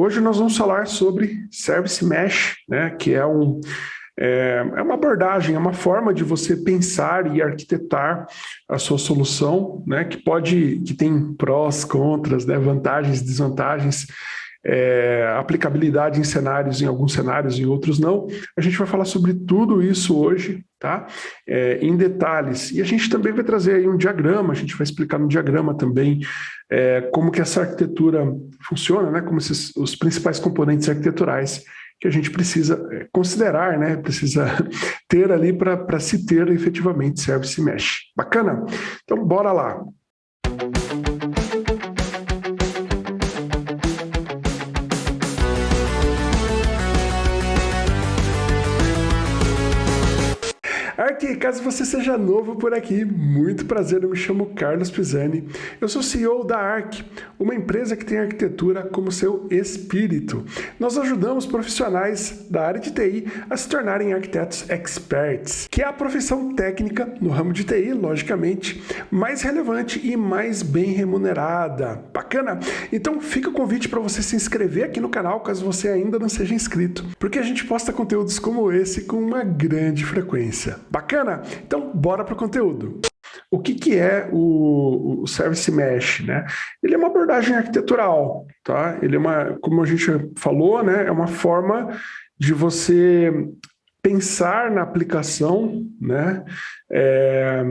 hoje nós vamos falar sobre Service Mesh, né, que é, um, é, é uma abordagem, é uma forma de você pensar e arquitetar a sua solução, né, que pode, que tem prós, contras, né, vantagens, desvantagens, é, aplicabilidade em cenários, em alguns cenários, em outros não. A gente vai falar sobre tudo isso hoje, tá? É, em detalhes. E a gente também vai trazer aí um diagrama, a gente vai explicar no diagrama também é, como que essa arquitetura funciona, né? Como esses, os principais componentes arquiteturais que a gente precisa é, considerar, né? Precisa ter ali para se ter efetivamente Service Mesh. Bacana? Então, bora lá. Ark, caso você seja novo por aqui, muito prazer, eu me chamo Carlos Pisani. Eu sou CEO da Ark, uma empresa que tem arquitetura como seu espírito. Nós ajudamos profissionais da área de TI a se tornarem arquitetos experts, que é a profissão técnica no ramo de TI, logicamente, mais relevante e mais bem remunerada. Bacana? Então fica o convite para você se inscrever aqui no canal, caso você ainda não seja inscrito, porque a gente posta conteúdos como esse com uma grande frequência. Bacana? Então, bora para o conteúdo. O que, que é o, o, Service Mesh? Né? Ele é uma abordagem arquitetural, tá? Ele é uma, como a gente falou, né, é uma forma de você pensar na aplicação né, é,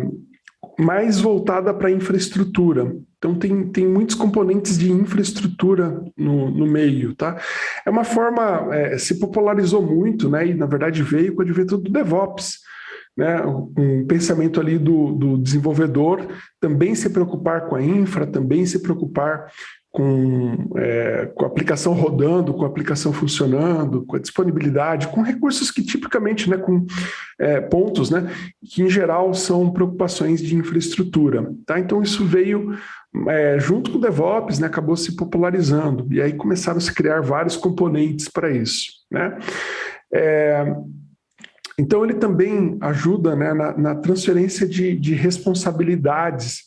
mais voltada para infraestrutura. Então tem, tem muitos componentes de infraestrutura no, no meio, tá? É uma forma, é, se popularizou muito, né? E na verdade veio com o advento do DevOps, né, um pensamento ali do, do desenvolvedor também se preocupar com a infra, também se preocupar com, é, com a aplicação rodando, com a aplicação funcionando, com a disponibilidade, com recursos que tipicamente, né, com é, pontos, né, que em geral são preocupações de infraestrutura. Tá? Então isso veio é, junto com o DevOps, né, acabou se popularizando, e aí começaram a se criar vários componentes para isso. Né? É, então, ele também ajuda né, na, na, transferência de, de, responsabilidades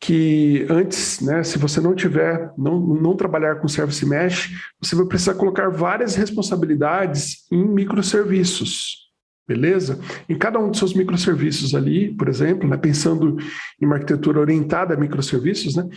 que antes, né, se você não tiver, não, não trabalhar com Service Mesh, você vai precisar colocar várias responsabilidades em microserviços, beleza? Em cada um dos seus microserviços ali, por exemplo, né, pensando em uma arquitetura orientada a microserviços, né,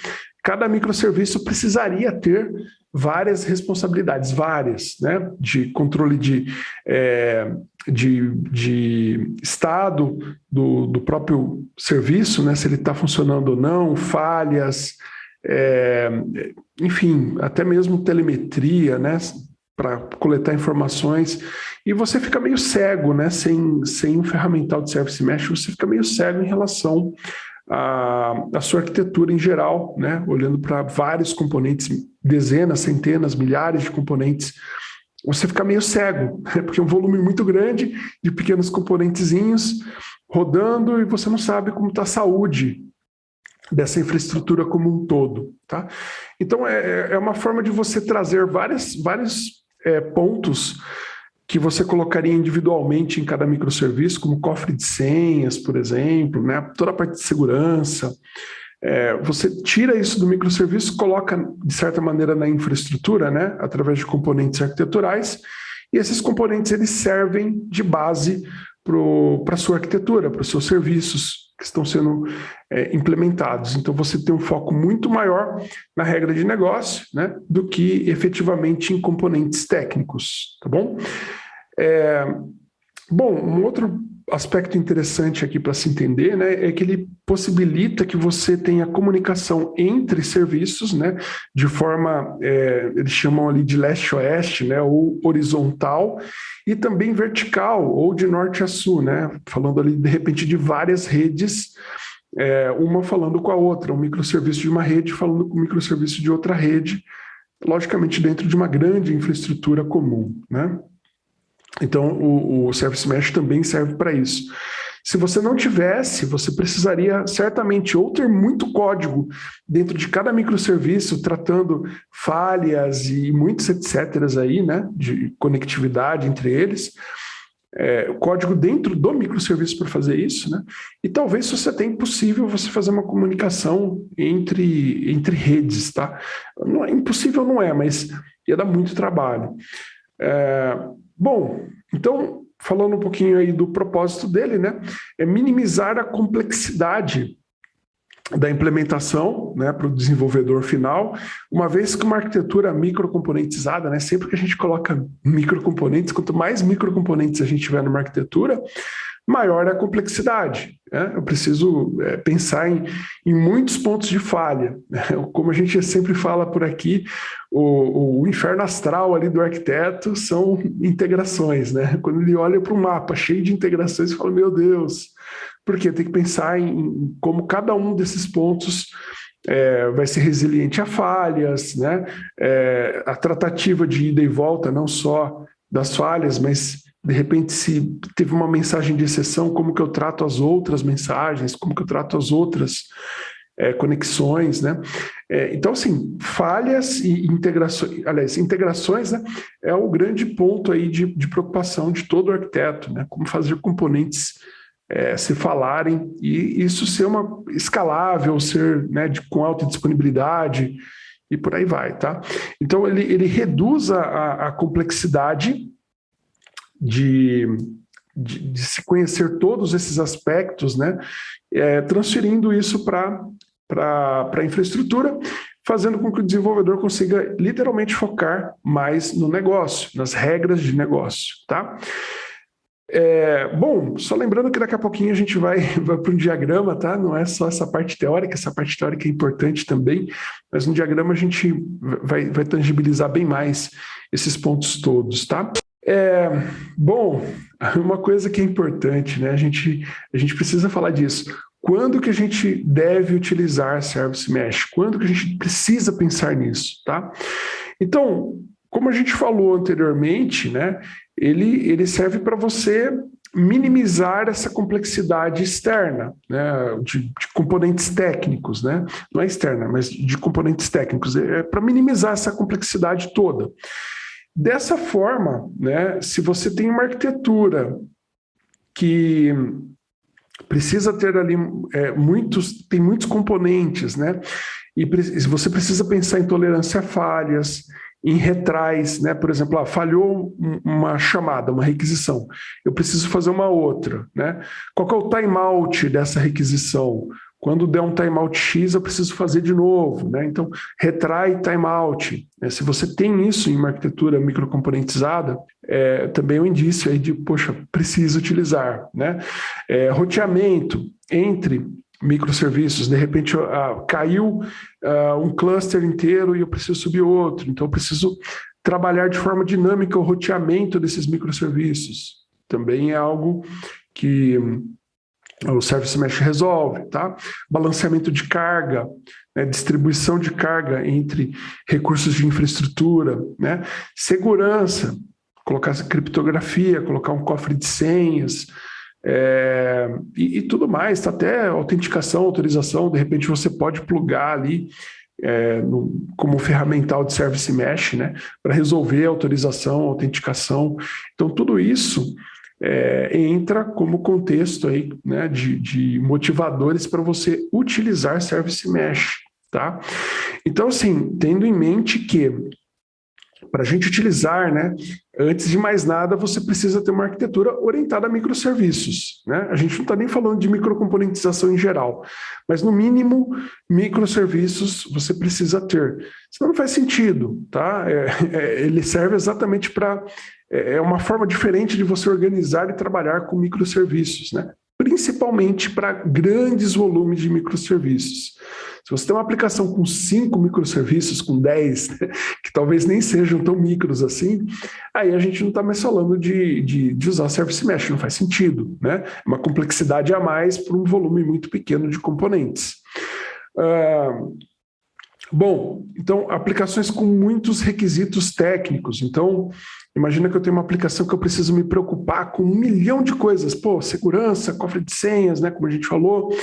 cada microserviço precisaria ter várias responsabilidades, várias, né, de controle de, é, de, de estado do, do próprio serviço, né, se ele está funcionando ou não, falhas, é, enfim, até mesmo telemetria, né, para coletar informações, e você fica meio cego, né, sem, sem um ferramental de Service Mesh, você fica meio cego em relação a, a sua arquitetura em geral, né? olhando para vários componentes, dezenas, centenas, milhares de componentes, você fica meio cego, né? porque é um volume muito grande de pequenos componentezinhos rodando e você não sabe como está a saúde dessa infraestrutura como um todo. Tá? Então, é, é uma forma de você trazer várias, vários é, pontos que você colocaria individualmente em cada microserviço, como cofre de senhas, por exemplo, né? toda a parte de segurança. É, você tira isso do microserviço, coloca, de certa maneira, na infraestrutura, né? através de componentes arquiteturais, e esses componentes eles servem de base para a sua arquitetura, para os seus serviços que estão sendo é, implementados. Então, você tem um foco muito maior na regra de negócio né, do que efetivamente em componentes técnicos, tá bom? É, bom, um outro aspecto interessante aqui para se entender né, é que ele possibilita que você tenha comunicação entre serviços, né, de forma, é, eles chamam ali de leste-oeste, né, ou horizontal, e também vertical, ou de norte a sul, né, falando ali de repente de várias redes, é, uma falando com a outra, um microserviço de uma rede falando com o microserviço de outra rede, logicamente dentro de uma grande infraestrutura comum, né. Então, o, o Service Mesh também serve para isso. Se você não tivesse, você precisaria certamente ou ter muito código dentro de cada microserviço, tratando falhas e muitos etc. aí, né, de conectividade entre eles, é, código dentro do microserviço para fazer isso, né? E talvez se você tem possível você fazer uma comunicação entre, entre redes, tá? Não é, impossível não é, mas ia dar muito trabalho. É, bom, então, falando um pouquinho aí do propósito dele, né, é minimizar a complexidade da implementação né, para o desenvolvedor final, uma vez que uma arquitetura microcomponentizada, né, sempre que a gente coloca microcomponentes, quanto mais microcomponentes a gente tiver numa arquitetura, maior é a complexidade. Né? Eu preciso é, pensar em, em, muitos pontos de falha. Né? Como a gente sempre fala por aqui, o, o, inferno astral ali do arquiteto são integrações. Né? Quando ele olha para o mapa cheio de integrações, ele fala, meu Deus, porque tem que pensar em como cada um desses pontos é, vai ser resiliente a falhas, né? É, a tratativa de ida e volta, não só das falhas, mas de repente se teve uma mensagem de exceção, como que eu trato as outras mensagens, como que eu trato as outras é, conexões, né? É, então, assim, falhas e integrações, aliás, integrações né, é o grande ponto aí de, de preocupação de todo arquiteto, né? Como fazer componentes é, se falarem e isso ser uma escalável, ser né, de, com alta disponibilidade e por aí vai, tá? Então, ele, ele reduz a, a complexidade de, de, de, se conhecer todos esses aspectos, né, é, transferindo isso para a infraestrutura, fazendo com que o desenvolvedor consiga literalmente focar mais no negócio, nas regras de negócio, tá? É, bom, só lembrando que daqui a pouquinho a gente vai, vai para um diagrama, tá? Não é só essa parte teórica, essa parte teórica é importante também, mas no diagrama a gente vai, vai tangibilizar bem mais esses pontos todos, tá? É, bom, uma coisa que é importante, né? A gente, a gente precisa falar disso. Quando que a gente deve utilizar Service Mesh? Quando que a gente precisa pensar nisso, tá? Então, como a gente falou anteriormente, né? Ele, ele serve para você minimizar essa complexidade externa, né, de, de, componentes técnicos, né, não é externa, mas de componentes técnicos, é, é para minimizar essa complexidade toda. Dessa forma, né, se você tem uma arquitetura que precisa ter ali é, muitos, tem muitos componentes, né, e você precisa pensar em tolerância a falhas, em retrais, né? Por exemplo, ah, falhou uma chamada, uma requisição. Eu preciso fazer uma outra, né? Qual é o timeout dessa requisição? Quando der um timeout X, eu preciso fazer de novo. Né? Então, retrai timeout. Né? Se você tem isso em uma arquitetura microcomponentizada, é, também é um indício aí de, poxa, preciso utilizar. Né? É, roteamento entre microserviços, de repente uh, caiu uh, um cluster inteiro e eu preciso subir outro, então eu preciso trabalhar de forma dinâmica o roteamento desses microserviços. Também é algo que o Service Mesh resolve, tá? Balanceamento de carga, né? distribuição de carga entre recursos de infraestrutura, né? Segurança, colocar criptografia, colocar um cofre de senhas, é, e, e, tudo mais, tá até autenticação, autorização, de repente você pode plugar ali é, no, como ferramental de Service Mesh, né? Para resolver autorização, autenticação. Então, tudo isso é, entra como contexto aí, né, de, de motivadores para você utilizar Service Mesh, tá? Então, assim, tendo em mente que para a gente utilizar, né, antes de mais nada, você precisa ter uma arquitetura orientada a microserviços. Né? A gente não está nem falando de microcomponentização em geral, mas no mínimo, microserviços você precisa ter. Senão não faz sentido, tá? É, é, ele serve exatamente para é, é uma forma diferente de você organizar e trabalhar com microserviços, né? principalmente para grandes volumes de microserviços. Se você tem uma aplicação com cinco microserviços, com 10, né, que talvez nem sejam tão micros assim, aí a gente não está mais falando de, de, de, usar Service Mesh, não faz sentido. Né? É uma complexidade a mais para um volume muito pequeno de componentes. Uh, Bom, então, aplicações com muitos requisitos técnicos. Então, imagina que eu tenho uma aplicação que eu preciso me preocupar com um milhão de coisas. Pô, segurança, cofre de senhas, né, como a gente falou,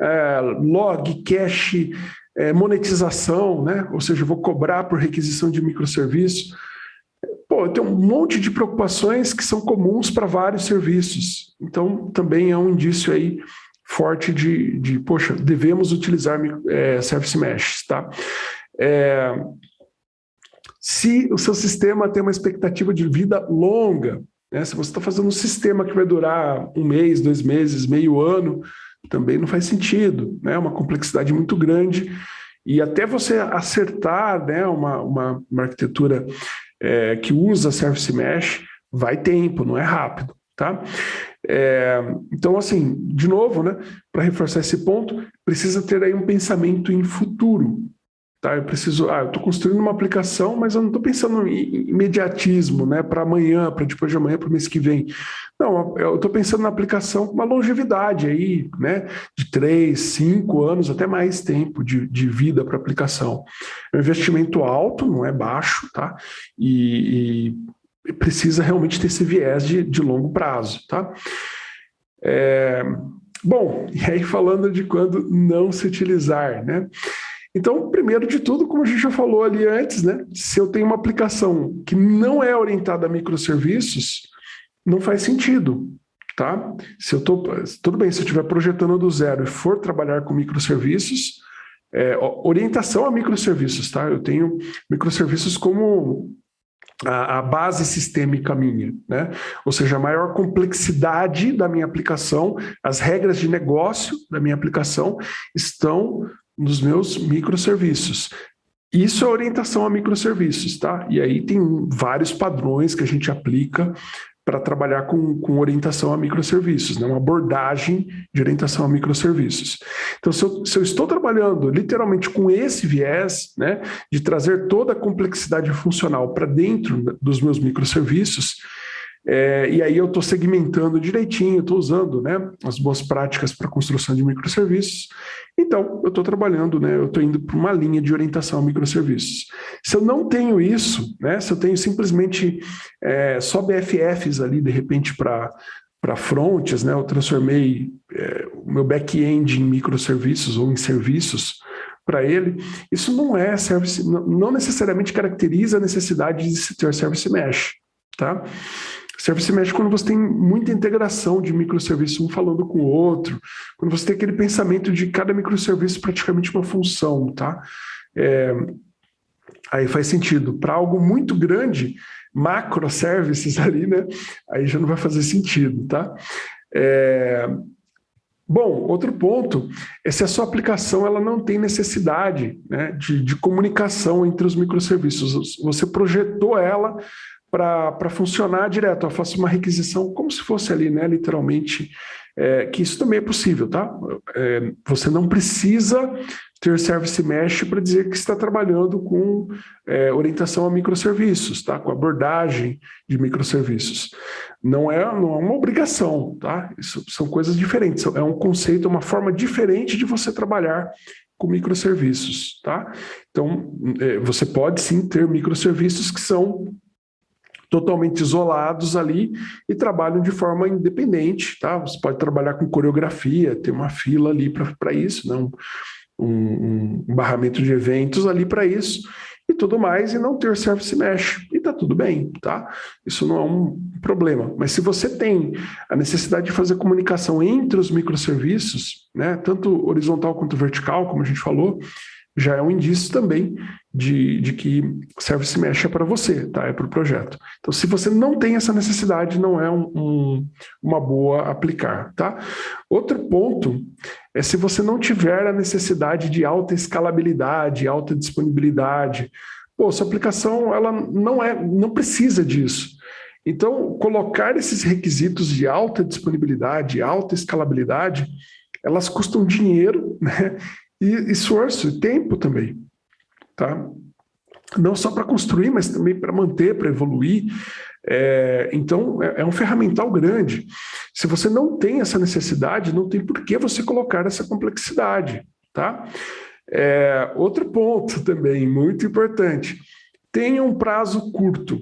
é, log, cache, é, monetização, né, ou seja, eu vou cobrar por requisição de microserviço. Pô, eu tenho um monte de preocupações que são comuns para vários serviços. Então, também é um indício aí forte de, de poxa, devemos utilizar é, Service Mesh, tá? É, se o seu sistema tem uma expectativa de vida longa, né? se você está fazendo um sistema que vai durar um mês, dois meses, meio ano, também não faz sentido, né? É uma complexidade muito grande e até você acertar né, uma, uma, uma arquitetura é, que usa Service Mesh, vai tempo, não é rápido, tá? É, então, assim, de novo, né, para reforçar esse ponto, precisa ter aí um pensamento em futuro, Tá? Eu preciso, ah, eu estou construindo uma aplicação, mas eu não estou pensando em imediatismo, né, para amanhã, para depois de amanhã, para o mês que vem. Não, eu estou pensando na aplicação com uma longevidade aí, né, de três, cinco anos, até mais tempo de, de vida para aplicação. É um investimento alto, não é baixo, tá? E, e precisa realmente ter esse viés de, de longo prazo, tá? É, bom, e aí falando de quando não se utilizar, né? Então, primeiro de tudo, como a gente já falou ali antes, né? Se eu tenho uma aplicação que não é orientada a microserviços, não faz sentido, tá? Se eu tô, tudo bem, se eu estiver projetando do zero e for trabalhar com microserviços, é, orientação a microserviços, tá? Eu tenho microserviços como a, a, base sistêmica minha, né? Ou seja, a maior complexidade da minha aplicação, as regras de negócio da minha aplicação estão nos meus microserviços. Isso é orientação a microserviços, tá? E aí tem vários padrões que a gente aplica para trabalhar com, com orientação a microserviços, né? uma abordagem de orientação a microserviços. Então, se eu, se eu estou trabalhando literalmente com esse viés, né, de trazer toda a complexidade funcional para dentro dos meus microserviços, é, e aí eu estou segmentando direitinho, estou usando né, as boas práticas para construção de microserviços. Então, eu estou trabalhando, né, eu estou indo para uma linha de orientação a microserviços. Se eu não tenho isso, né, se eu tenho simplesmente é, só BFFs ali, de repente, para para frontes, né, eu transformei é, o meu back-end em microserviços ou em serviços para ele, isso não é service, não necessariamente caracteriza a necessidade de se ter service mesh, tá? Service mesh quando você tem muita integração de microserviços um falando com o outro, quando você tem aquele pensamento de cada microserviço praticamente uma função, tá? É, aí faz sentido. Para algo muito grande, macroservices ali, né? Aí já não vai fazer sentido, tá? É, Bom, outro ponto é se a sua aplicação ela não tem necessidade né, de, de comunicação entre os microserviços. Você projetou ela para funcionar direto. Eu faço uma requisição como se fosse ali, né, literalmente, é, que isso também é possível, tá? É, você não precisa ter Service Mesh para dizer que está trabalhando com é, orientação a microserviços, tá? Com abordagem de microserviços. Não é, não é uma obrigação, tá? Isso são coisas diferentes. É um conceito, uma forma diferente de você trabalhar com microserviços, tá? Então, é, você pode sim ter microserviços que são totalmente isolados ali e trabalham de forma independente, tá? Você pode trabalhar com coreografia, ter uma fila ali para isso, né? um, um, um barramento de eventos ali para isso e tudo mais, e não ter service mesh. E tá tudo bem, tá? Isso não é um problema. Mas se você tem a necessidade de fazer comunicação entre os microserviços, né, tanto horizontal quanto vertical, como a gente falou, já é um indício também de, de que Service Mesh é para você, tá? é para o projeto. Então, se você não tem essa necessidade, não é um, um, uma boa aplicar. Tá? Outro ponto é se você não tiver a necessidade de alta escalabilidade, alta disponibilidade. Pô, sua aplicação ela não, é, não precisa disso. Então, colocar esses requisitos de alta disponibilidade, alta escalabilidade, elas custam dinheiro, né? E esforço e tempo também, tá? Não só para construir, mas também para manter, para evoluir. É, então, é, é, um ferramental grande. Se você não tem essa necessidade, não tem por que você colocar essa complexidade, tá? É, outro ponto também, muito importante, tenha um prazo curto,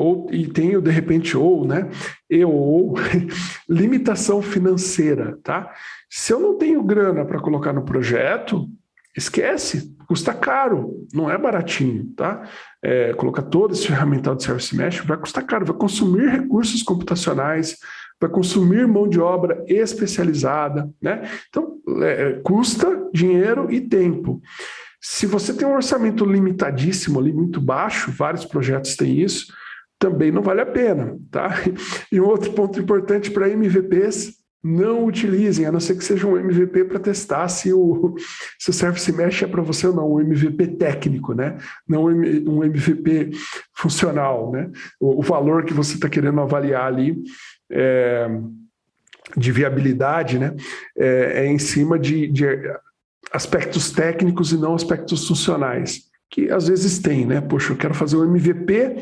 ou, e tenho, de repente, ou, né, e ou, limitação financeira, tá? Se eu não tenho grana para colocar no projeto, esquece, custa caro, não é baratinho, tá? É, colocar todo esse ferramental de Service Mesh vai custar caro, vai consumir recursos computacionais, vai consumir mão de obra especializada, né? Então, é, é custa dinheiro e tempo. Se você tem um orçamento limitadíssimo ali, muito baixo, vários projetos têm isso, também não vale a pena, tá? E um outro ponto importante para MVPs, não utilizem, a não ser que seja um MVP para testar se o, se o Service Mesh é para você ou não, um MVP técnico, né? Não um MVP funcional, né? O, o valor que você está querendo avaliar ali é, de viabilidade, né? É, é em cima de, de aspectos técnicos e não aspectos funcionais, que às vezes tem, né? Poxa, eu quero fazer um MVP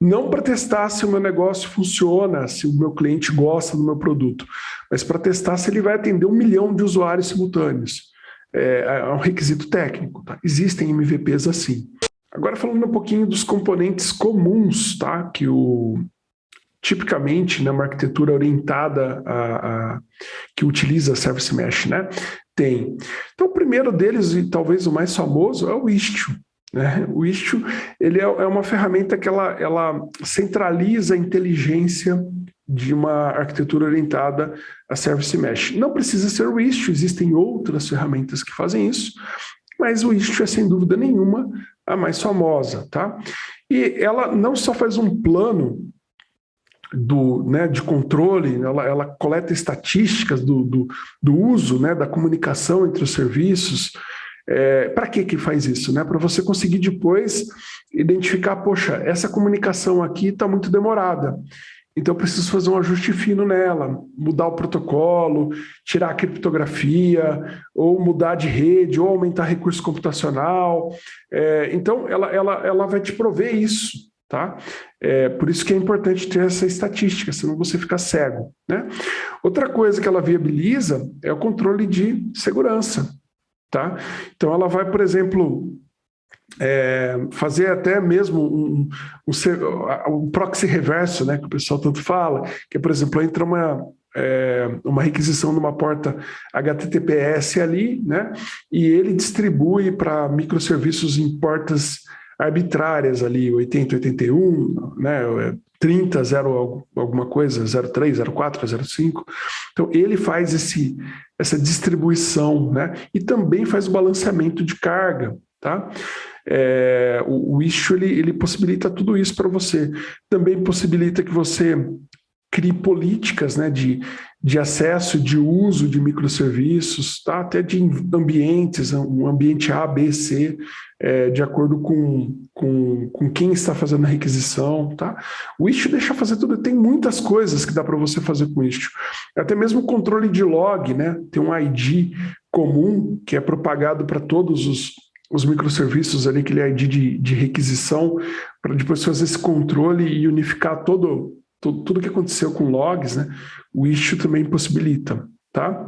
não para testar se o meu negócio funciona, se o meu cliente gosta do meu produto, mas para testar se ele vai atender um milhão de usuários simultâneos. É, é um requisito técnico, tá? Existem MVPs assim. Agora falando um pouquinho dos componentes comuns, tá? Que o, tipicamente né, arquitetura orientada a, a, que utiliza Service Mesh, né? Tem. Então, o primeiro deles, e talvez o mais famoso, é o Istio. Né? O Istio ele é, é uma ferramenta que ela, ela centraliza a inteligência de uma arquitetura orientada a Service Mesh. Não precisa ser o Istio, existem outras ferramentas que fazem isso, mas o Istio é, sem dúvida nenhuma, a mais famosa. Tá? E ela não só faz um plano do, né, de controle, ela, ela coleta estatísticas do, do, do, uso, né, da comunicação entre os serviços. É, Para que que faz isso? Né? Para você conseguir depois identificar, poxa, essa comunicação aqui está muito demorada. Então eu preciso fazer um ajuste fino nela, mudar o protocolo, tirar a criptografia, ou mudar de rede, ou aumentar recurso computacional. É, então ela, ela, ela vai te prover isso. Tá? É, por isso que é importante ter essa estatística, senão você fica cego. Né? Outra coisa que ela viabiliza é o controle de segurança. Tá? Então ela vai, por exemplo, é, fazer até mesmo um, um, um, proxy reverso, né, que o pessoal tanto fala, que por exemplo, entra uma, é, uma requisição numa porta HTTPS ali, né, e ele distribui para microserviços em portas arbitrárias ali, 80, 81, né, 30, 0 alguma coisa, 03, 04, 05. Então ele faz esse, essa distribuição, né, e também faz o balanceamento de carga, tá? É, o, o issue ele, ele possibilita tudo isso para você. Também possibilita que você crie políticas né, de, de acesso, de uso de microserviços, tá? até de ambientes, um ambiente A, B, C, é, de acordo com, com, com quem está fazendo a requisição. Tá? O Istio deixa fazer tudo, tem muitas coisas que dá para você fazer com o Istio. Até mesmo o controle de log, né? tem um ID comum que é propagado para todos os, os microserviços ali, aquele ID de, de requisição, para depois fazer esse controle e unificar todo tudo, tudo que aconteceu com logs, né, o Istio também possibilita, tá?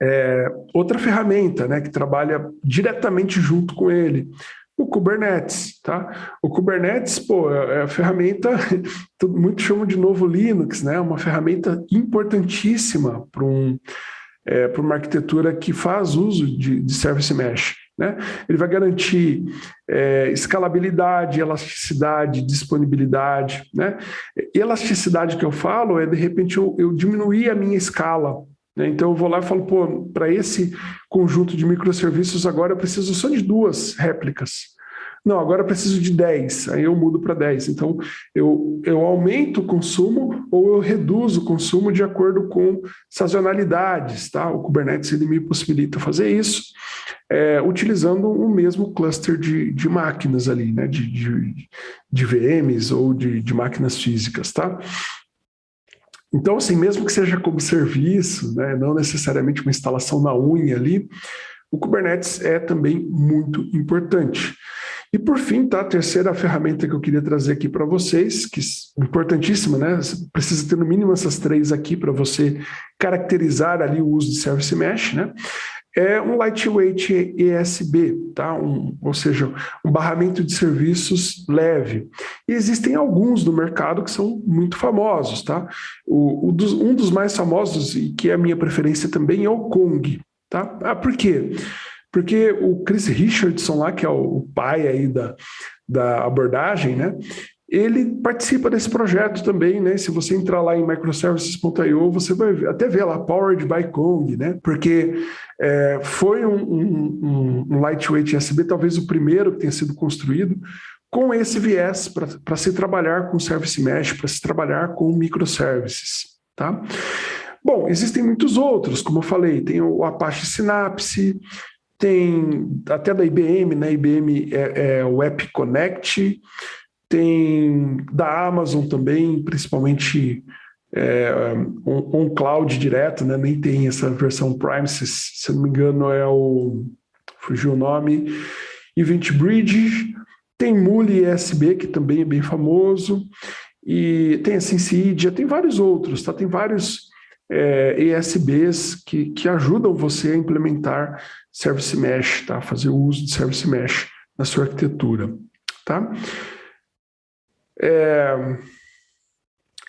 É, outra ferramenta, né, que trabalha diretamente junto com ele, o Kubernetes, tá? O Kubernetes, pô, é, é a ferramenta, muito chamam de novo Linux, né? Uma ferramenta importantíssima para um, é, uma arquitetura que faz uso de, de Service Mesh. Né? Ele vai garantir é, escalabilidade, elasticidade, disponibilidade. Né? Elasticidade que eu falo é, de repente, eu, eu diminuir a minha escala. Né? Então, eu vou lá e falo, pô, para esse conjunto de microserviços agora eu preciso só de duas réplicas. Não, agora preciso de 10, aí eu mudo para 10. Então, eu, eu aumento o consumo ou eu reduzo o consumo de acordo com sazonalidades. Tá? O Kubernetes ele me possibilita fazer isso é, utilizando o mesmo cluster de, de máquinas ali, né? de, de, de VMs ou de, de máquinas físicas. Tá? Então, assim, mesmo que seja como serviço, né, não necessariamente uma instalação na unha ali, o Kubernetes é também muito importante. E por fim, tá, a terceira ferramenta que eu queria trazer aqui para vocês, que é importantíssima, né? Você precisa ter no mínimo essas três aqui para você caracterizar ali o uso de Service Mesh, né? É um lightweight ESB, tá? Um, ou seja, um barramento de serviços leve. E existem alguns no mercado que são muito famosos, tá? O, o dos, um dos mais famosos, e que é a minha preferência também, é o Kong, tá? Ah, por quê? O Chris Richardson lá, que é o pai aí da, da abordagem, né? ele participa desse projeto também, né? Se você entrar lá em microservices.io, você vai até ver lá, Powered by Kong, né? Porque é, foi um, um, um, lightweight USB, talvez o primeiro que tenha sido construído, com esse viés para se trabalhar com Service Mesh, para se trabalhar com microservices, tá? Bom, existem muitos outros, como eu falei, tem o Apache Synapse, tem até da IBM, né? IBM é, é o App Connect, tem da Amazon também, principalmente é, um, um, cloud direto, né? nem tem essa versão Prime, se, se não me engano é o... fugiu o nome, Event Bridge, tem Muli ESB, que também é bem famoso, e tem a Sensidia, tem vários outros, tá? tem vários é, ESBs que, que ajudam você a implementar Service Mesh, tá? fazer uso de Service Mesh na sua arquitetura. Tá? É...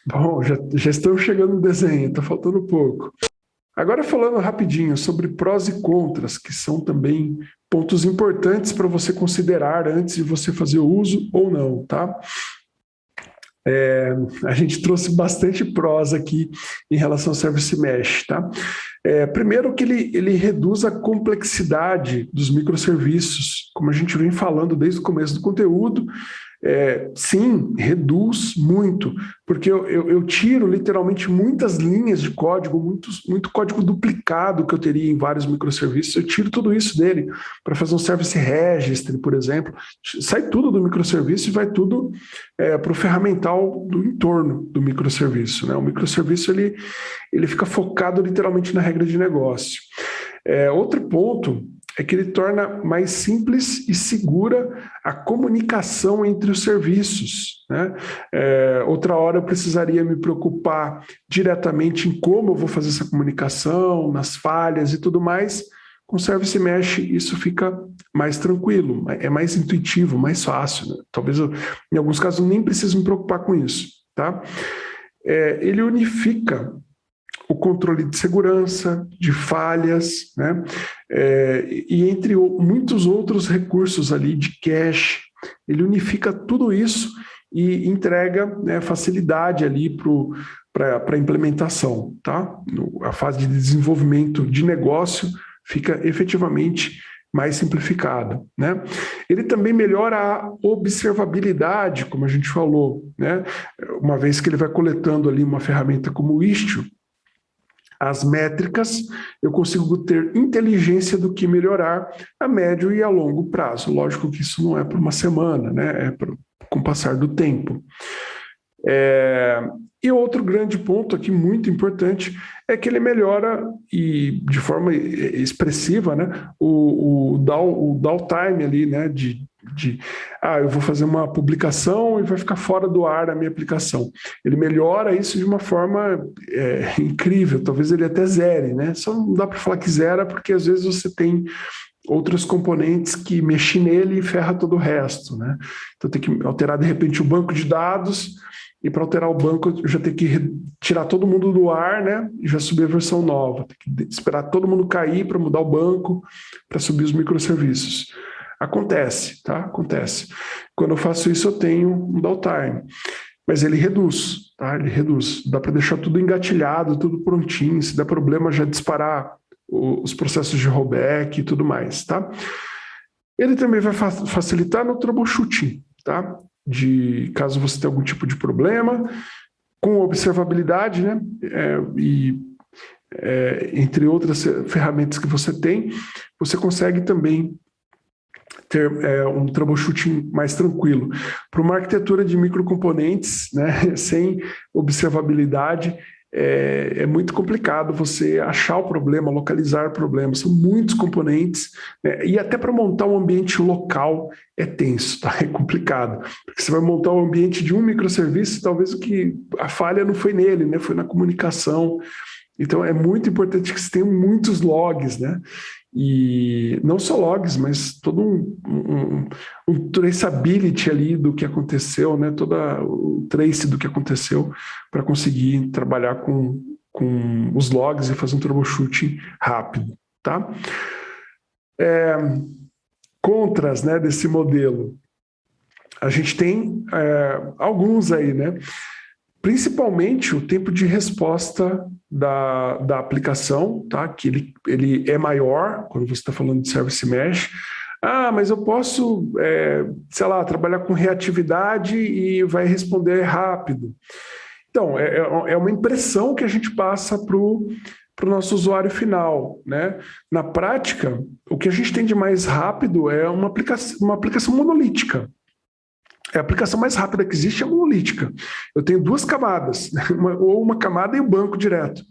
Bom, já, já estamos chegando no desenho, está faltando pouco. Agora falando rapidinho sobre prós e contras, que são também pontos importantes para você considerar antes de você fazer uso ou não, tá? É, a gente trouxe bastante prós aqui em relação ao Service Mesh, tá? É, primeiro que ele, ele reduz a complexidade dos microserviços, como a gente vem falando desde o começo do conteúdo, é, sim, reduz muito, porque eu, eu, eu, tiro literalmente muitas linhas de código, muitos, muito código duplicado que eu teria em vários microserviços, eu tiro tudo isso dele para fazer um service registry, por exemplo, sai tudo do microserviço e vai tudo é, para o ferramental do entorno do microserviço. Né? O microserviço ele, ele fica focado literalmente na regra de negócio. É, outro ponto é que ele torna mais simples e segura a comunicação entre os serviços. Né? É, outra hora eu precisaria me preocupar diretamente em como eu vou fazer essa comunicação, nas falhas e tudo mais. Com Service Mesh isso fica mais tranquilo, é mais intuitivo, mais fácil. Né? Talvez eu, em alguns casos, nem preciso me preocupar com isso. Tá? É, ele unifica o controle de segurança, de falhas, né? É, e entre muitos outros recursos ali de cache, ele unifica tudo isso e entrega né, facilidade ali para a implementação, tá? A fase de desenvolvimento de negócio fica efetivamente mais simplificada. Né? Ele também melhora a observabilidade, como a gente falou, né? uma vez que ele vai coletando ali uma ferramenta como o Istio, as métricas, eu consigo ter inteligência do que melhorar a médio e a longo prazo. Lógico que isso não é para uma semana, né? é pra, com o passar do tempo. É, e outro grande ponto aqui, muito importante, é que ele melhora, e de forma expressiva, né, o, o, down, o downtime ali, né, de, de, ah, eu vou fazer uma publicação e vai ficar fora do ar a minha aplicação. Ele melhora isso de uma forma é, incrível, talvez ele até zere, né? Só não dá para falar que zera, porque às vezes você tem outros componentes que mexem nele e ferra todo o resto, né? Então tem que alterar de repente o banco de dados e para alterar o banco eu já tenho que tirar todo mundo do ar, né? E já subir a versão nova. Tem que esperar todo mundo cair para mudar o banco, para subir os microserviços. Acontece, tá? Acontece. Quando eu faço isso, eu tenho um downtime. Mas ele reduz, tá? Ele reduz. Dá para deixar tudo engatilhado, tudo prontinho. Se der problema, já disparar os processos de rollback e tudo mais, tá? Ele também vai facilitar no troubleshooting, tá? De caso você tenha algum tipo de problema, com observabilidade, né? É, e é, entre outras ferramentas que você tem, você consegue também ter é, um troubleshooting mais tranquilo. Para uma arquitetura de microcomponentes, né, sem observabilidade, é, é, muito complicado você achar o problema, localizar o problema. São muitos componentes, né, e até para montar um ambiente local é tenso, tá? é complicado. Porque você vai montar um ambiente de um microserviço, talvez o que a falha não foi nele, né, foi na comunicação. Então é muito importante que você tenha muitos logs, né? E não só logs, mas todo um, um, um traceability ali do que aconteceu, né? Toda o trace do que aconteceu para conseguir trabalhar com, com os logs e fazer um troubleshooting rápido, tá? É, contras né, desse modelo. a gente tem é, alguns aí, né? Principalmente o tempo de resposta da, da aplicação, tá? Que ele, ele é maior quando você está falando de Service Mesh. Ah, mas eu posso, é, sei lá, trabalhar com reatividade e vai responder rápido. Então, é, é, é uma impressão que a gente passa para o nosso usuário final. Né? Na prática, o que a gente tem de mais rápido é uma aplicação, uma aplicação monolítica. É a aplicação mais rápida que existe é monolítica. Eu tenho duas camadas, uma, ou uma camada e o um banco direto.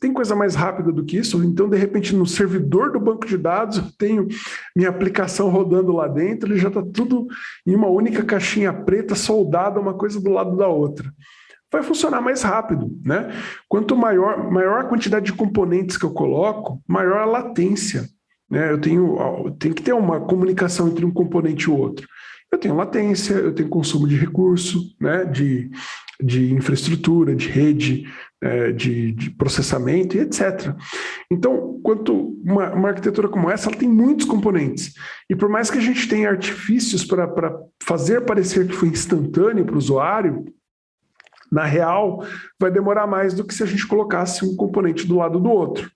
Tem coisa mais rápida do que isso? Então, de repente, no servidor do banco de dados, eu tenho minha aplicação rodando lá dentro, ele já está tudo em uma única caixinha preta, soldada uma coisa do lado da outra. Vai funcionar mais rápido, né? Quanto maior, maior a quantidade de componentes que eu coloco, maior a latência. Né? Eu tenho, tenho que ter uma comunicação entre um componente e o outro eu tenho latência, eu tenho consumo de recurso, né, de, de infraestrutura, de rede, é, de, de, processamento e etc. Então, quanto uma, uma, arquitetura como essa, ela tem muitos componentes. E por mais que a gente tenha artifícios para fazer parecer que foi instantâneo para o usuário, na real, vai demorar mais do que se a gente colocasse um componente do lado do outro.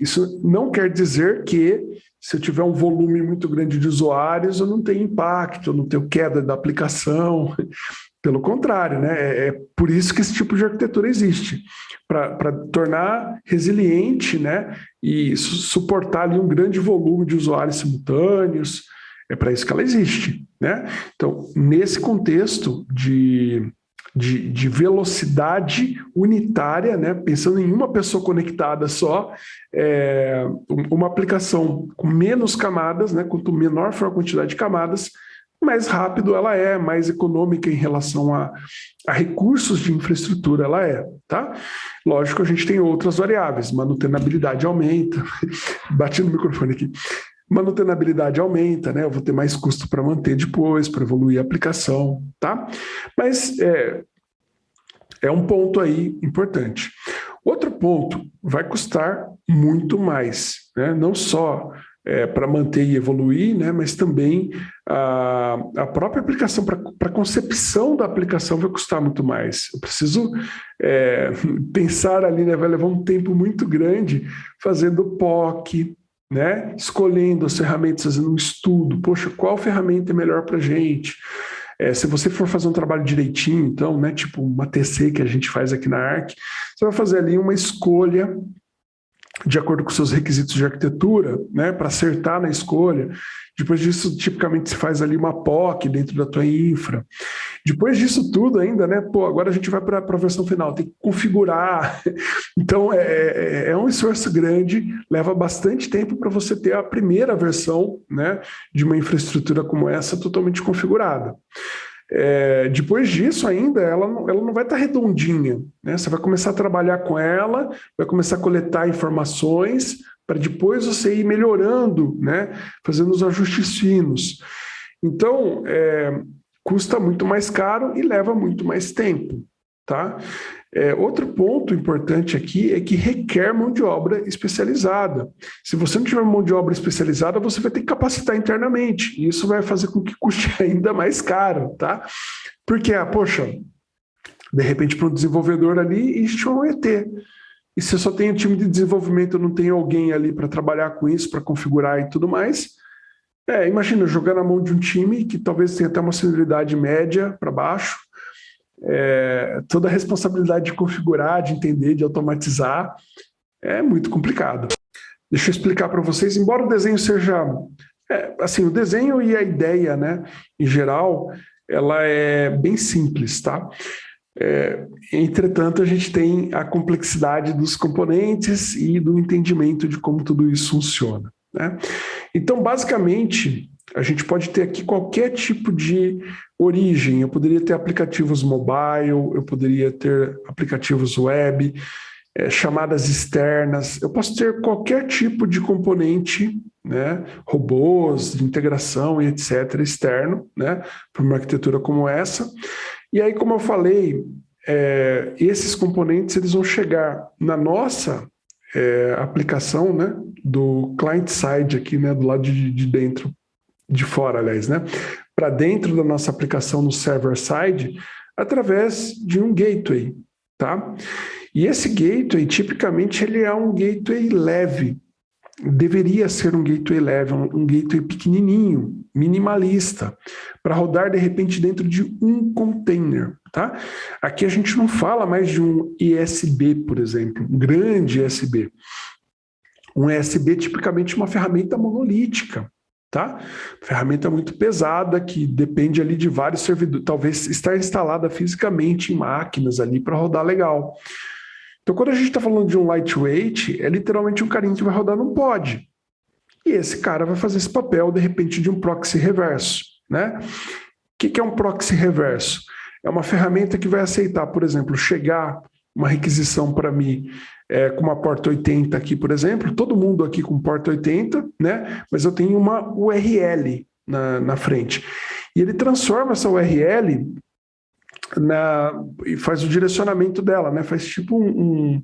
Isso não quer dizer que se eu tiver um volume muito grande de usuários, eu não tenho impacto, eu não tenho queda da aplicação. Pelo contrário, né? É, é por isso que esse tipo de arquitetura existe, para tornar resiliente né? e su suportar ali um grande volume de usuários simultâneos. É para isso que ela existe. Né? Então, nesse contexto de de, de, velocidade unitária, né? pensando em uma pessoa conectada só, é, uma aplicação com menos camadas, né? quanto menor for a quantidade de camadas, mais rápido ela é, mais econômica em relação a, a recursos de infraestrutura ela é, tá? Lógico, a gente tem outras variáveis, manutenabilidade aumenta, bati no microfone aqui, manutenabilidade aumenta, né? Eu vou ter mais custo para manter depois, para evoluir a aplicação, tá? Mas é, é um ponto aí importante. Outro ponto, vai custar muito mais, né? Não só é, para manter e evoluir, né? mas também a, a própria aplicação, para a concepção da aplicação vai custar muito mais. Eu preciso é, pensar ali, né? vai levar um tempo muito grande fazendo POC, né? escolhendo as ferramentas, fazendo um estudo, poxa, qual ferramenta é melhor para a gente? É, se você for fazer um trabalho direitinho, então, né, tipo uma TC que a gente faz aqui na ARC, você vai fazer ali uma escolha de acordo com seus requisitos de arquitetura, né, para acertar na escolha. Depois disso, tipicamente se faz ali uma POC dentro da tua infra. Depois disso tudo ainda, né, pô, agora a gente vai para a versão final, tem que configurar. Então, é, é, é um esforço grande, leva bastante tempo para você ter a primeira versão, né, de uma infraestrutura como essa totalmente configurada. É, depois disso ainda, ela não, ela não vai estar tá redondinha. Né? Você vai começar a trabalhar com ela, vai começar a coletar informações, para depois você ir melhorando, né? fazendo os ajustes finos. Então, é, custa muito mais caro e leva muito mais tempo. Tá? É, outro ponto importante aqui é que requer mão de obra especializada. Se você não tiver mão de obra especializada, você vai ter que capacitar internamente. E isso vai fazer com que custe ainda mais caro, tá? Porque, ah, poxa, de repente para um desenvolvedor ali, é um ET. E se eu só tenho time de desenvolvimento, não tenho alguém ali para trabalhar com isso, para configurar e tudo mais, é, imagina, jogar na mão de um time que talvez tenha até uma senioridade média para baixo, é, toda a responsabilidade de configurar, de entender, de automatizar, é muito complicado. Deixa eu explicar para vocês, embora o desenho seja... É, assim, o desenho e a ideia, né, em geral, ela é bem simples, tá? É, entretanto, a gente tem a complexidade dos componentes e do entendimento de como tudo isso funciona. Né? Então, basicamente, a gente pode ter aqui qualquer tipo de origem. Eu poderia ter aplicativos mobile, eu poderia ter aplicativos web, é, chamadas externas. Eu posso ter qualquer tipo de componente, né, robôs, de integração e etc. externo, né, para uma arquitetura como essa. E aí, como eu falei, é, esses componentes eles vão chegar na nossa é, aplicação, né, do client side aqui, né, do lado de, de dentro, de fora, aliás, né, para dentro da nossa aplicação no server-side através de um gateway, tá? E esse gateway, tipicamente, ele é um gateway leve, deveria ser um gateway leve, um, um gateway pequenininho, minimalista, para rodar de repente dentro de um container, tá? Aqui a gente não fala mais de um ISB, por exemplo, um grande ISB. Um ISB tipicamente uma ferramenta monolítica, tá? Ferramenta muito pesada que depende ali de vários servidores, talvez estar instalada fisicamente em máquinas ali para rodar legal. Então, quando a gente está falando de um lightweight, é literalmente um carinha que vai rodar num pod. E esse cara vai fazer esse papel, de repente, de um proxy reverso. Né? O que, que é um proxy reverso? É uma ferramenta que vai aceitar, por exemplo, chegar uma requisição para mim é, com uma porta 80 aqui, por exemplo, todo mundo aqui com porta 80, né? mas eu tenho uma URL na, na frente. E ele transforma essa URL na, e faz o direcionamento dela, né? Faz tipo um, um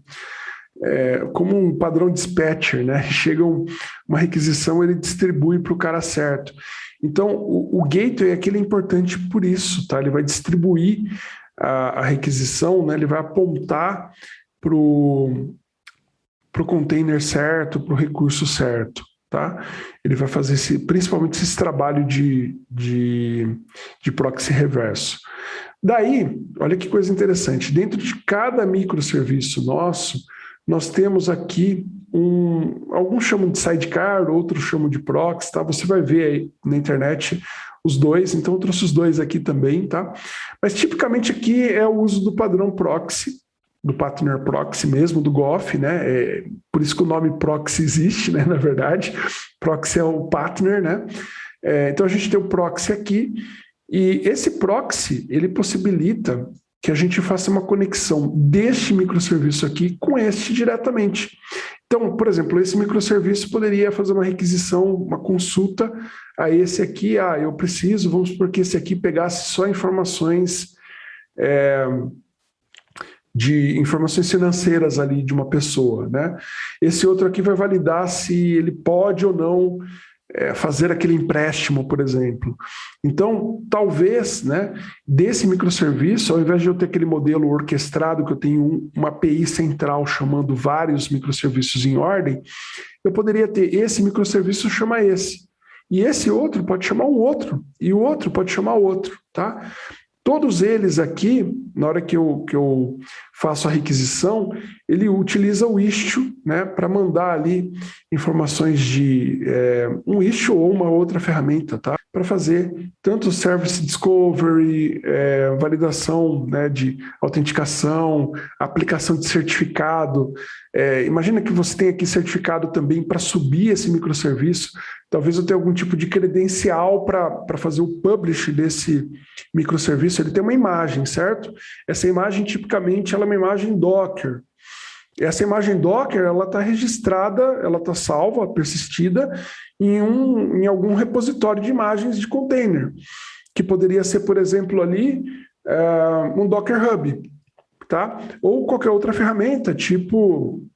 é, como um padrão dispatcher, né? Chega um, uma requisição, ele distribui para o cara certo. Então, o, o gateway aqui é importante por isso, tá? Ele vai distribuir a, a requisição, né? Ele vai apontar para o container certo, para o recurso certo. Tá? Ele vai fazer esse, principalmente esse trabalho de, de, de proxy reverso. Daí, olha que coisa interessante, dentro de cada microserviço nosso, nós temos aqui um, alguns chamam de sidecar, outros chamam de proxy, tá? Você vai ver aí na internet os dois, então eu trouxe os dois aqui também, tá? Mas tipicamente aqui é o uso do padrão proxy, do partner proxy mesmo, do GOF, né? É, por isso que o nome proxy existe, né? Na verdade, proxy é o partner, né? É, então a gente tem o proxy aqui, e esse proxy, ele possibilita que a gente faça uma conexão deste microserviço aqui com este diretamente. Então, por exemplo, esse microserviço poderia fazer uma requisição, uma consulta a esse aqui, ah, eu preciso, vamos supor que esse aqui pegasse só informações é, de informações financeiras ali de uma pessoa, né? Esse outro aqui vai validar se ele pode ou não é, fazer aquele empréstimo, por exemplo. Então, talvez, né, desse microserviço, ao invés de eu ter aquele modelo orquestrado, que eu tenho um, uma API central chamando vários microserviços em ordem, eu poderia ter esse microserviço chama esse. E esse outro pode chamar um outro, e o outro pode chamar outro, tá? Todos eles aqui, na hora que eu, que eu faço a requisição, ele utiliza o istio né, para mandar ali informações de é, um istio ou uma outra ferramenta, tá? Para fazer tanto service discovery, é, validação né, de autenticação, aplicação de certificado. É, imagina que você tem aqui certificado também para subir esse microserviço. Talvez eu tenha algum tipo de credencial para fazer o publish desse microserviço. Ele tem uma imagem, certo? Essa imagem, tipicamente, ela é uma imagem Docker. Essa imagem Docker, ela está registrada, ela está salva, persistida em, um, em algum repositório de imagens de container, que poderia ser, por exemplo, ali, uh, um Docker Hub, tá? Ou qualquer outra ferramenta, tipo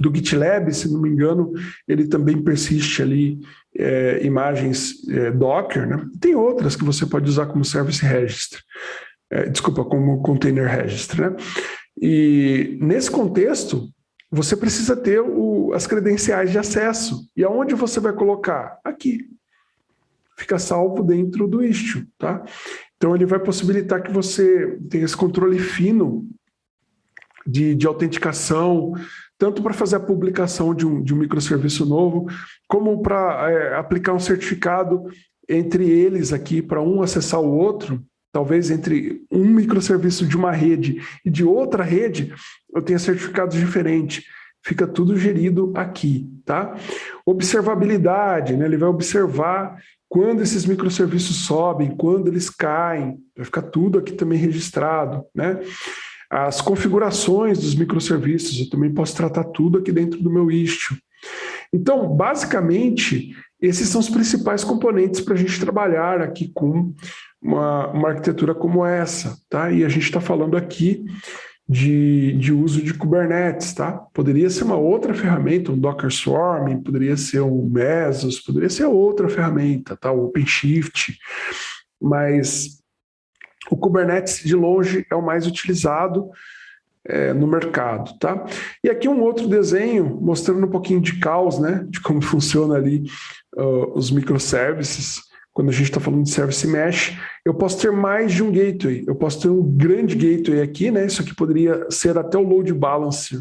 do GitLab, se não me engano, ele também persiste ali é, imagens é, Docker, né? Tem outras que você pode usar como Service Registry é, desculpa, como container registry. Né? E nesse contexto, você precisa ter o, as credenciais de acesso. E aonde você vai colocar? Aqui. Fica salvo dentro do Istio. Tá? Então ele vai possibilitar que você tenha esse controle fino de, de autenticação, tanto para fazer a publicação de um, de um microserviço novo, como para é, aplicar um certificado entre eles aqui, para um acessar o outro, talvez entre um microserviço de uma rede e de outra rede, eu tenha certificados diferentes. Fica tudo gerido aqui, tá? Observabilidade, né? Ele vai observar quando esses microserviços sobem, quando eles caem, vai ficar tudo aqui também registrado, né? As configurações dos microserviços, eu também posso tratar tudo aqui dentro do meu Istio. Então, basicamente, esses são os principais componentes para a gente trabalhar aqui com uma, uma arquitetura como essa, tá? E a gente está falando aqui de, de uso de Kubernetes, tá? Poderia ser uma outra ferramenta, um Docker Swarm, poderia ser um Mesos, poderia ser outra ferramenta, tá? O OpenShift, mas o Kubernetes de longe é o mais utilizado é, no mercado, tá? E aqui um outro desenho mostrando um pouquinho de caos, né? De como funciona ali uh, os microservices quando a gente está falando de Service Mesh, eu posso ter mais de um gateway. Eu posso ter um grande gateway aqui, né? Isso aqui poderia ser até o load balancer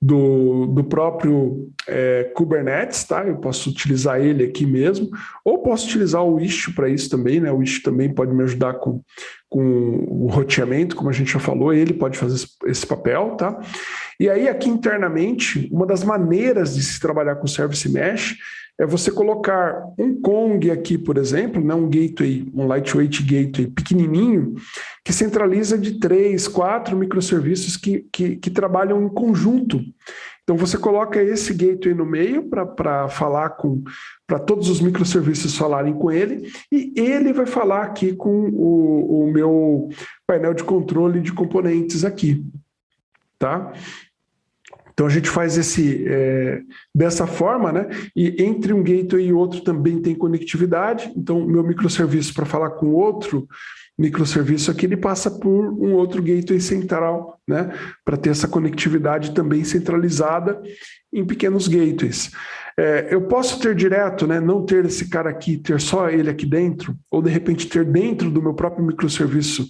do, do próprio é, Kubernetes, tá? Eu posso utilizar ele aqui mesmo, ou posso utilizar o Istio para isso também, né? O Istio também pode me ajudar com, com o roteamento, como a gente já falou, ele pode fazer esse papel, tá? E aí aqui internamente, uma das maneiras de se trabalhar com Service Mesh é você colocar um Kong aqui, por exemplo, né, um gateway, um lightweight gateway pequenininho, que centraliza de três, quatro microserviços que, que, que trabalham em conjunto. Então você coloca esse gateway no meio para falar com, para todos os microserviços falarem com ele, e ele vai falar aqui com o, o meu painel de controle de componentes aqui. Tá? Então a gente faz esse é, dessa forma, né? E entre um gateway e outro também tem conectividade. Então meu microserviço para falar com outro microserviço aqui ele passa por um outro gateway central, né? Para ter essa conectividade também centralizada em pequenos gateways. É, eu posso ter direto, né? Não ter esse cara aqui, ter só ele aqui dentro, ou de repente ter dentro do meu próprio microserviço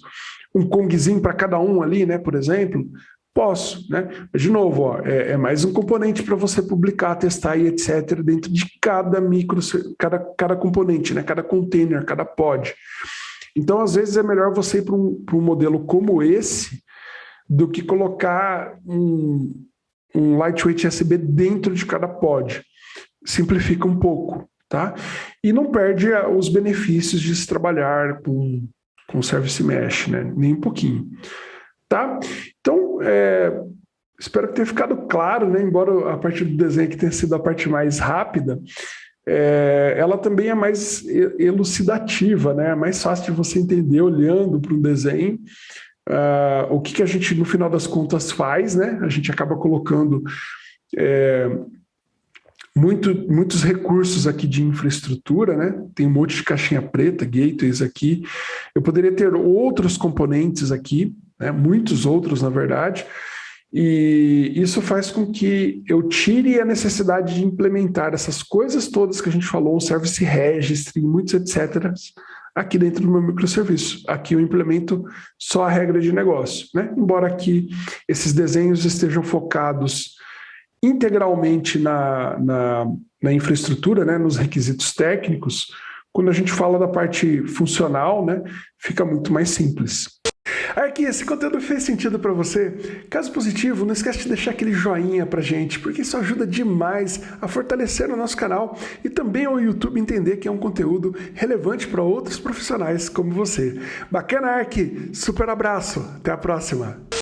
um Kongzinho para cada um ali, né? Por exemplo, Posso, né? De novo, ó, é, é mais um componente para você publicar, testar e etc. dentro de cada micro, cada, cada componente, né? Cada container, cada pod. Então, às vezes, é melhor você ir para um, um modelo como esse do que colocar um, um lightweight USB dentro de cada pod. Simplifica um pouco, tá? E não perde os benefícios de se trabalhar com, com Service Mesh, né? Nem um pouquinho. Tá? Então, é, espero que tenha ficado claro, né? embora a parte do desenho aqui tenha sido a parte mais rápida, é, ela também é mais elucidativa, né? é mais fácil de você entender olhando para um desenho uh, o que, que a gente, no final das contas, faz, né? a gente acaba colocando é, muito, muitos recursos aqui de infraestrutura, né? Tem um monte de caixinha preta, gateways aqui. Eu poderia ter outros componentes aqui, né? muitos outros, na verdade, e isso faz com que eu tire a necessidade de implementar essas coisas todas que a gente falou, o Service Registry, muitos etc., aqui dentro do meu microserviço. Aqui eu implemento só a regra de negócio. Né? Embora aqui esses desenhos estejam focados integralmente na, na, na infraestrutura, né? nos requisitos técnicos, quando a gente fala da parte funcional, né? fica muito mais simples. Aqui, esse conteúdo fez sentido para você? Caso positivo, não esquece de deixar aquele joinha pra gente, porque isso ajuda demais a fortalecer o nosso canal e também ao YouTube entender que é um conteúdo relevante para outros profissionais como você. Bacana, Ark! Super abraço! Até a próxima!